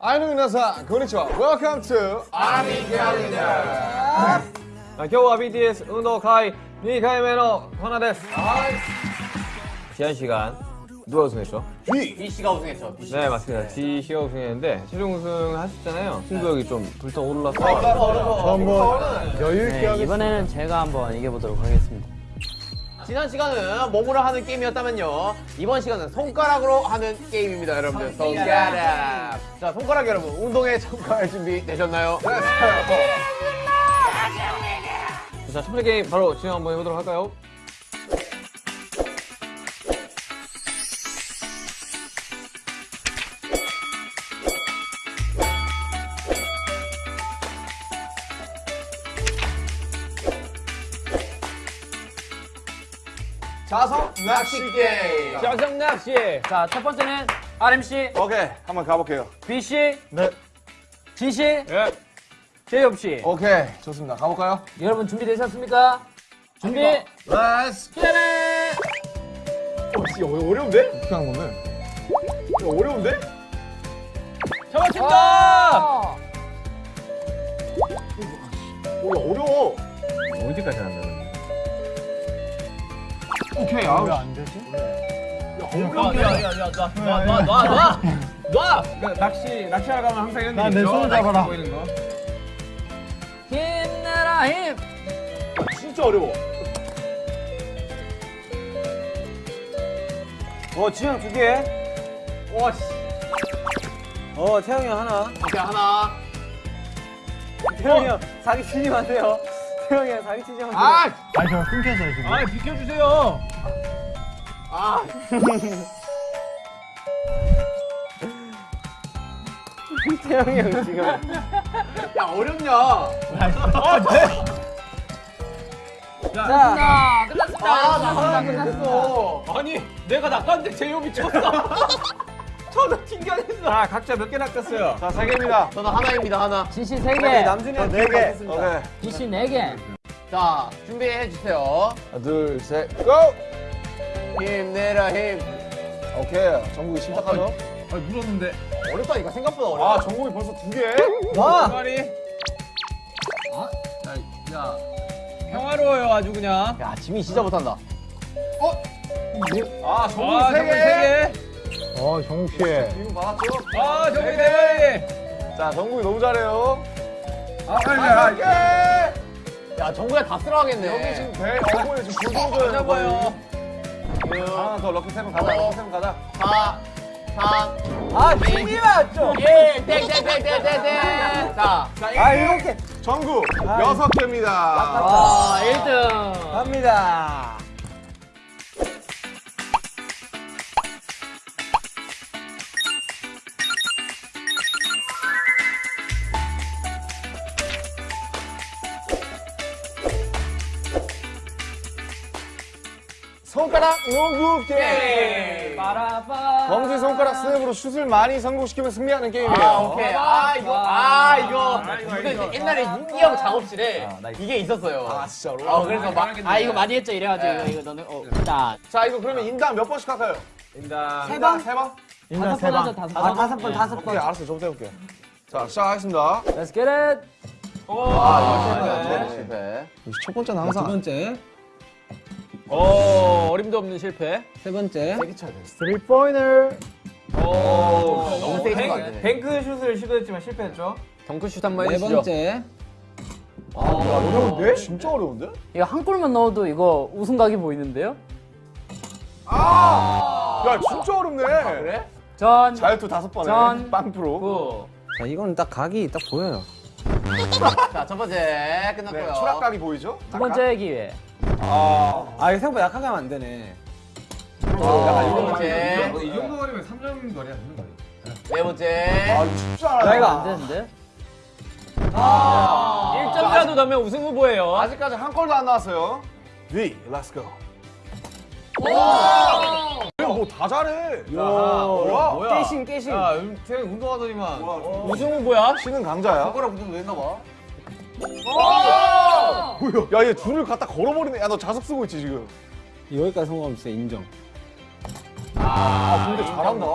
아이노 미나사 고니치와 Welcome to 아미 캘린더 今日は BTS 運動会2回目のコーナーです 지난 시간 누가 우승했죠? B씨가 우승했죠. B 씨. 네 맞습니다 D씨가 우승했는데 최종 우승 하셨잖아요 승부욕이 좀 불타올라서 한번 여유 있게 네, 하겠습니다 이번에는 제가 한번 이겨보도록 하겠습니다. 지난 시간은 몸으로 하는 게임이었다면요. 이번 시간은 손가락으로 하는 게임입니다, 여러분들. 손가락. 자, 손가락 여러분, 운동에 참가할 준비 되셨나요? 자, 첫 번째 게임 바로 진행 한번 해보도록 할까요? 자석 낚시 게임 자정 낚시 자, 첫 번째는 RMC, 오케이 한번 가볼게요 B씨, 네 G씨, 예. 제이홉 씨. 오케이 좋습니다 가볼까요? 여러분 준비되셨습니까? 준비, Let's 시작해! 어, 어려- 어려운데? 어떻게 하는 건데? 어려운데? 잡았습니다 오케이 아우 안 되지? 놔! 그러니까 낚시, 낚시하러 가면 항상 이런 게내 있죠? 손을 잡아라. 힘내라 힘! 진짜 어려워 어, 지영 두 개. 와, 씨. 어, 태영이 형 하나. 오케이, 하나. 태영이 형 사기 치지 마세요. 태영이 형 사기 치지 마세요. 아! 아, 비켜주세요. 아, 태영이 형 지금. 야, 어렵냐? 자, 끝났습니다. 아, 나 하나 끝났어. 아니, 내가 낚았는데 제이홉이 쳤어. 저도 튕겨냈어. 아, 각자 몇 개 낚았어요? 자, 세 개입니다 저는 하나입니다, 하나. 진씨 3개, 남준이 형네 개. 습니다 오케이 B씨 4개. 자, 준비해 주세요. 하나 둘 셋 고! 힘내라, 힘. 오케이 정국이 시작하죠 아, 물었는데. 어렵다니까, 생각보다 어려워. 아 정국이 벌써 두 개? 와! 말이. 아, 야, 야. 평화로워요, 아주 그냥. 야, 지민 진짜 못한다. 아 아, 정국이 세 정국이 개? 세어 정국씨 기분 받았죠? 개. 아, 정국이 네 개. 자 정국이 너무 잘해요 아, 빨리 아, 개! 야, 정국이 다 쓸어가겠네. 여기 지금 배 어부에 지금 굴 잡아요. 하나 더 lucky seven 가자 lucky seven 가자 4, 3, 아, 팀이 맞죠? 1, 땡, 땡, 땡, 땡, 땡, 땡. 자, 아, 일곱 개. 정국 여섯 개입니다 아, 1등. 갑니다. 손가락 농구 게임. 검지 손가락 스냅으로 슛을 많이 성공시키면 승리하는 게임이에요 아, 오케이. 아, 이거, 아, 이거. 이거 옛날에 윤기형 작업실에 이게 있었어요. 아 진짜로? 어, 그래서 막, 아, 이거 많이 했죠. 이래가지고 이거, 이거 너는, 어, 자, 자 이거 그러면 인당 몇 번씩 할까요? 인당. 세 번? 세 번? 번 하자, 다섯 번. 아 다섯 번 다섯 번 오케이 알았어요 저부터 해볼게요 자 시작하겠습니다 Let's get it. 아, 이거 실패. 첫 번째는 항상 번째. 어, 어림도 없는 실패. 세 번째. three pointer 오, 너무 세게 치면 안 되네. 뱅크 슛을 시도했지만 실패했죠. 덩크슛 한번 네 해주시죠. 번째. 어려운데? 진짜 어려운데? 이거 한 골만 넣어도 이거 우승 각이 보이는데요? 야 진짜 어렵네 그래? 전, 자유투 다섯 번에 전, 빵프로 구. 자, 이건 딱 각이 딱 보여요. 자, 첫 번째 네, 끝났고요. 추락각이 보이죠? 두 번째 기회. 아, 아, 이거 생각보다 약하게 하면 안 되네. 자, 두 번째. 이 정도 거리면 3점 거리야, 3점 거리. 네 번째. 아 쉽지 않아 안 되는데? 1점이라도 넣으면 우승 후보예요. 아직까지 한 골도 안 나왔어요 위 let's go 뭐다 잘해 뭐야? 뭐야? 깨신, 깨신. 야, 태형 운동하더니만. 우승 후보야? 신은 강자야 손가락 붙은 거 했나 봐. 야 얘 줄을 갖다 걸어버리네 야 너 자석 쓰고 있지 지금 여기까지 성공하면 진짜 인정. 아 근데 잘한다.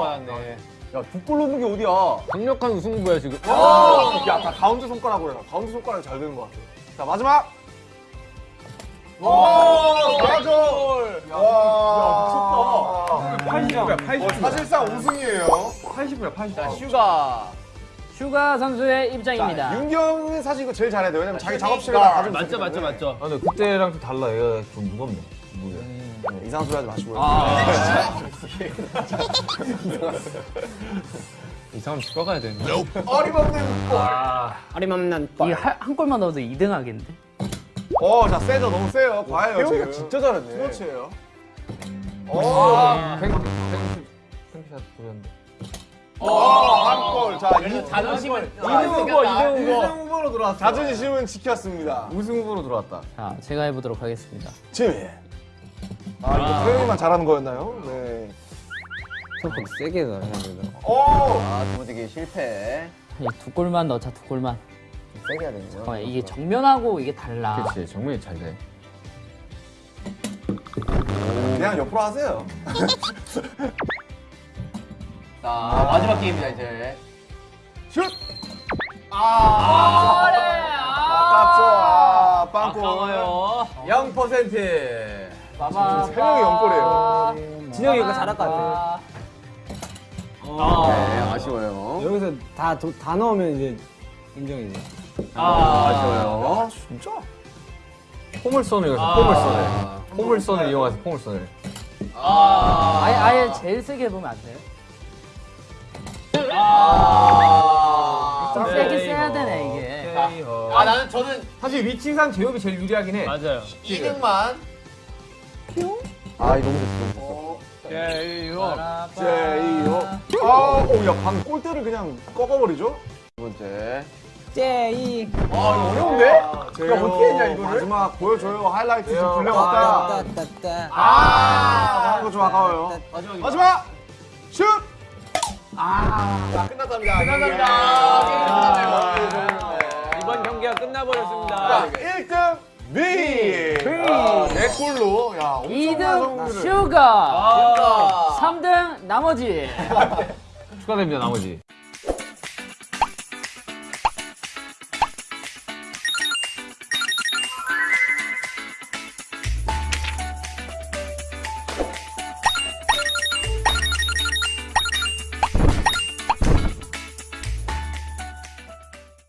야, 두골 넣는 게 어디야? 강력한 우승부야 지금. 야, 다 가운데 손가락으로 해라. 가운데 손가락이 잘 되는 것 같아. 자, 마지막. 오, 맞아. 와, 미쳤다. 80이야 80. 사실상 우승이에요. 80이야 80. 자, 슈가. 슈가 선수의 입장입니다. 윤경은 사실 이거 제일 잘해야 돼. 왜냐면 자기 작업실에 슈가. 가지고 맞죠 맞죠. 맞죠. 아 근데 그때랑 좀 달라. 얘가 좀 무겁네. 무게. 네, 이상한 소리 하지 마시고요. 이상하면 집 가야 되는데. 어림없는 골. 어림없는 이한 골만 넣어도 2등 하겠는데? 어, 자, 세죠. 너무 세요. 과해요. 태용이가. 진짜 잘했네. 아, 보였는데. 어, 한 골. 자, 이- 자존심을. 이등 후보, 이등 후보. 우승 후보로 들어왔어. 자존심은 지켰습니다. 우승 후보로 들어왔다. 자, 제가 해보도록 하겠습니다. 지민. 아, 이거 태용이만 잘하는 거였나요? 네. 조금 세게 해야 되나? 오! 아, 두 번째 게 실패. 이두 골만 넣자, 두 골만. 세게 해야 되는 어, 이게 정면하고 이게 달라. 그렇지 정면이 잘 돼. 그냥 옆으로 하세요. 자, 마지막 게임이다, 이제. 슛! 아, 아깝죠. 아, 빵골. 아까워요. 0%. 빠바. 세 명이 영골이에요. 진영이 이거 잘할 것 같아. 네, 아쉬워요. 여기서 다 다 넣으면 이제 인정이지. 아, 아쉬워요. 아, 진짜? 포물선을 여기서 포물선을. 포물선을 이용해서 포물선을. 아, 아예, 아예 제일 세게 해보면 안 돼요? 아, 나는 저는 사실 위치상 제협이 제일 유리하긴 해. 맞아요. 2등만. 아, 이거 너무 됐어, 너무 제이호. 됐어. 제이호. 아, 오, 야, 방 골대를 그냥 꺾어버리죠? 두 번째. 제이. 아, 이거 어려운데? 제이홉. 어떻게 했냐, 이거를? 마지막 보여줘요. 하이라이트 좀 제이홉. 불려왔다. 아, 하는 거좀 아까워요. 마지막에. 마지막! 슛! 자, 끝났답니다. 끝났답니다. 아. 경기가 끝나버렸습니다. 자, 1등 뷔! 아, 네 골로. 야, 엄청난 2등 성공률을. 슈가. 아. 3등 나머지. 축하드립니다 나머지.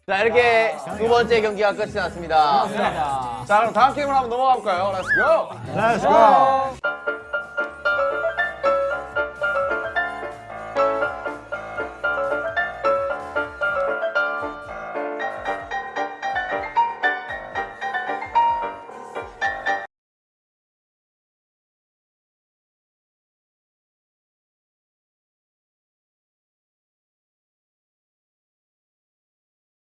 자, 이렇게 두 번째 경기가 끝이 났습니다. 자, 그럼 다음 게임으로 한번 넘어가 볼까요? Let's go! Let's go!